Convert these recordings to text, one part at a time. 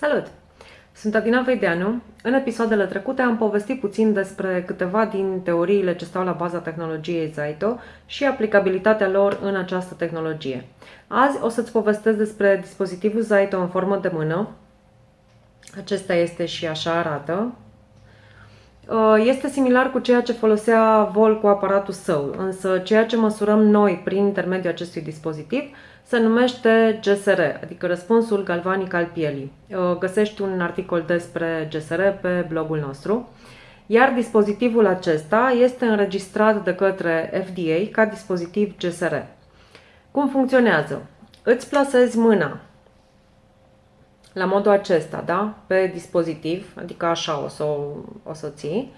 Salut! Sunt Adina Veideanu. În episoadele trecute am povestit puțin despre câteva din teoriile ce stau la baza tehnologiei Zaito și aplicabilitatea lor în această tehnologie. Azi o să-ți povestesc despre dispozitivul Zaito în formă de mână. Acesta este și așa arată. Uh, este similar cu ceea ce folosea Vol cu aparatul său, însă ceea ce măsurăm noi prin intermediul acestui dispozitiv se numește GSR, adică răspunsul galvanic al pielii. Uh, găsești un articol despre GSR pe blogul nostru, iar dispozitivul acesta este înregistrat de către FDA ca dispozitiv GSR. Cum funcționează? Îți plasezi mâna la modul acesta, da? Pe dispozitiv, adică așa o să o să ții.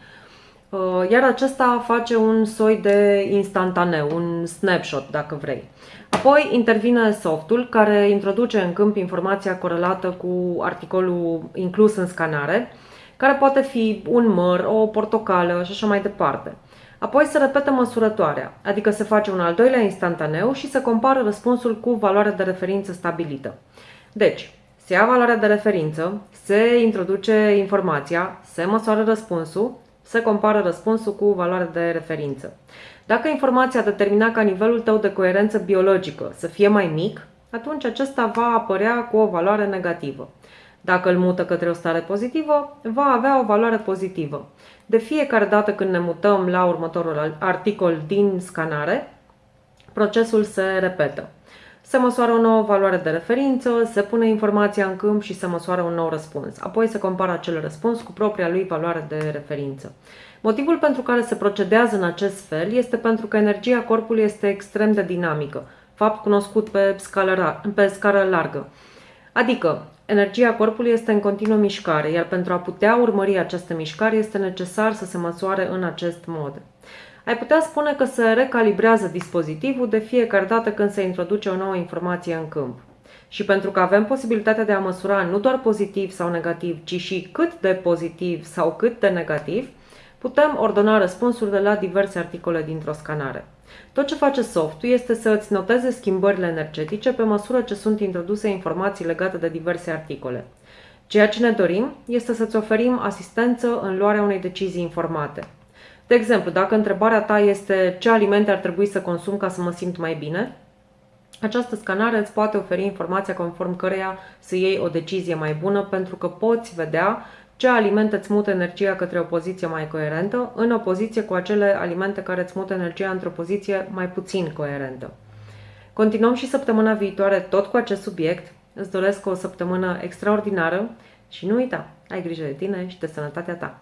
Uh, iar acesta face un soi de instantaneu, un snapshot, dacă vrei. Apoi intervine softul care introduce în câmp informația corelată cu articolul inclus în scanare, care poate fi un măr, o portocală și așa mai departe. Apoi se repetă măsurătoarea, adică se face un al doilea instantaneu și se compară răspunsul cu valoarea de referință stabilită. Deci, se ia valoarea de referință, se introduce informația, se măsoară răspunsul, se compară răspunsul cu valoarea de referință. Dacă informația a determinat ca nivelul tău de coerență biologică să fie mai mic, atunci acesta va apărea cu o valoare negativă. Dacă îl mută către o stare pozitivă, va avea o valoare pozitivă. De fiecare dată când ne mutăm la următorul articol din scanare, procesul se repetă. Se măsoară o nouă valoare de referință, se pune informația în câmp și se măsoară un nou răspuns. Apoi se compară acel răspuns cu propria lui valoare de referință. Motivul pentru care se procedează în acest fel este pentru că energia corpului este extrem de dinamică, fapt cunoscut pe, scală, pe scară largă. Adică, energia corpului este în continuă mișcare, iar pentru a putea urmări această mișcare este necesar să se măsoare în acest mod. Ai putea spune că se recalibrează dispozitivul de fiecare dată când se introduce o nouă informație în câmp. Și pentru că avem posibilitatea de a măsura nu doar pozitiv sau negativ, ci și cât de pozitiv sau cât de negativ, putem ordona răspunsurile la diverse articole dintr-o scanare. Tot ce face softul este să îți noteze schimbările energetice pe măsură ce sunt introduse informații legate de diverse articole. Ceea ce ne dorim este să-ți oferim asistență în luarea unei decizii informate. De exemplu, dacă întrebarea ta este ce alimente ar trebui să consum ca să mă simt mai bine, această scanare îți poate oferi informația conform căreia să iei o decizie mai bună pentru că poți vedea ce alimente îți mută energia către o poziție mai coerentă în opoziție cu acele alimente care îți mută energia într-o poziție mai puțin coerentă. Continuăm și săptămâna viitoare tot cu acest subiect. Îți doresc o săptămână extraordinară și nu uita, ai grijă de tine și de sănătatea ta.